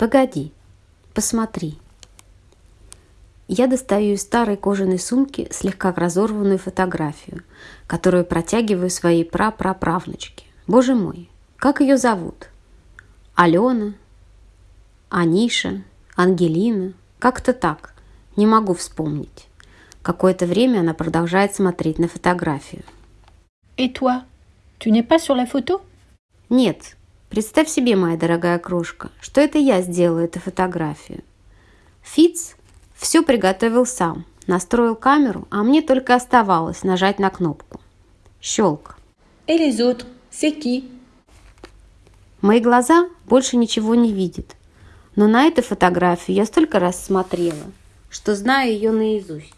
Погоди, посмотри. Я достаю из старой кожаной сумки слегка разорванную фотографию, которую протягиваю своей прапраправнучке. Боже мой, как ее зовут? Алена, Аниша, Ангелина, как-то так. Не могу вспомнить. Какое-то время она продолжает смотреть на фотографию. Et toi Tu n'es pas sur la photo Нет, представь себе, моя дорогая крошка, что это я сделала эту фотографию. Фиц все приготовил сам, настроил камеру, а мне только оставалось нажать на кнопку. Щелк. C'est qui Мои глаза больше ничего не видят. Но на эту фотографию я столько раз смотрела, что знаю ее наизусть.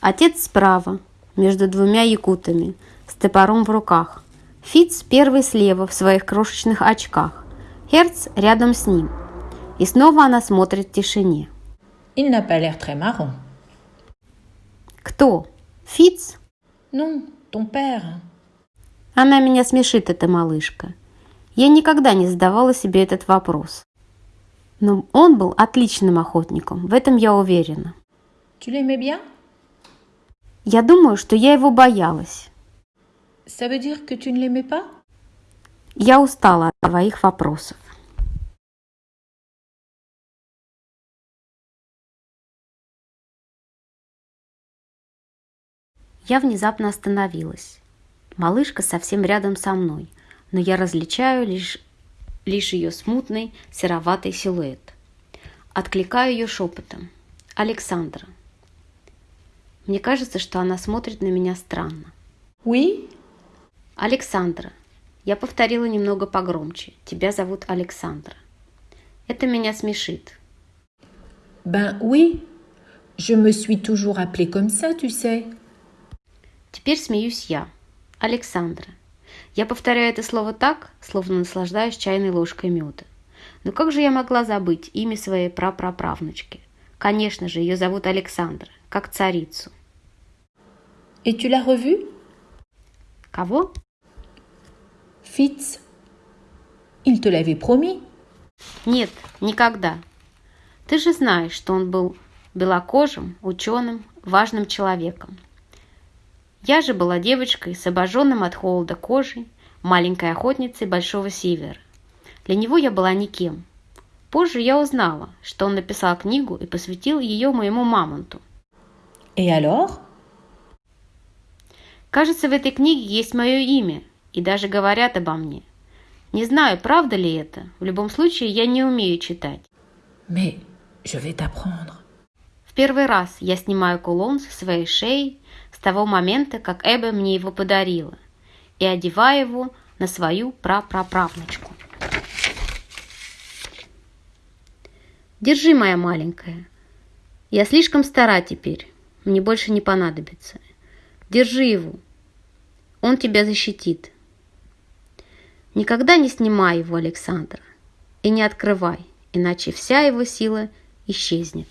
Отец справа, между двумя якутами, с топором в руках. Фиц первый слева в своих крошечных очках. Херц рядом с ним. И снова она смотрит в тишине. Il n'a pas l'air très marrant. Кто? Фиц? Non, ton père. Она меня смешит, эта малышка. Я никогда не задавала себе этот вопрос. Но он был отличным охотником, в этом я уверена. Tu l'aimais bien Я думаю, что я его боялась. Ça veut dire que tu ne l'aimais pas Я устала от твоих вопросов. Я внезапно остановилась. Малышка совсем рядом со мной, но я различаю лишь, лишь ее смутный сероватый силуэт. Откликаю ее шепотом. «Александра». Мне кажется, что она смотрит на меня странно. Oui Александра. Я повторила немного погромче. Тебя зовут Александра. Это меня смешит. Ben oui. Je me suis toujours appelée comme ça, tu sais. Теперь смеюсь я. Александра. Я повторяю это слово так, словно наслаждаюсь чайной ложкой меда. Но как же я могла забыть имя своей прапраправнучки? Конечно же, ее зовут Александра, как царицу. Et tu l'as revu Кого? Fitz. Il te l'avait promis. Нет, никогда. Ты же знаешь, что он был белокожим, ученым, важным человеком. Я же была девочкой с обожженным от холода кожей, маленькой охотницей Большого Севера. Для него я была никем. Позже я узнала, что он написал книгу и посвятил ее моему мамонту. Et alors Кажется, в этой книге есть мое имя, и даже говорят обо мне. Не знаю, правда ли это. В любом случае, я не умею читать. Mais je vais t'apprendre. В первый раз я снимаю кулон со своей шеи с того момента, как Эбба мне его подарила, и одеваю его на свою прапраправнучку. Держи, моя маленькая. Я слишком стара теперь. Мне больше не понадобится. Держи его. Он тебя защитит. Никогда не снимай его, Александр, и не открывай, иначе вся его сила исчезнет.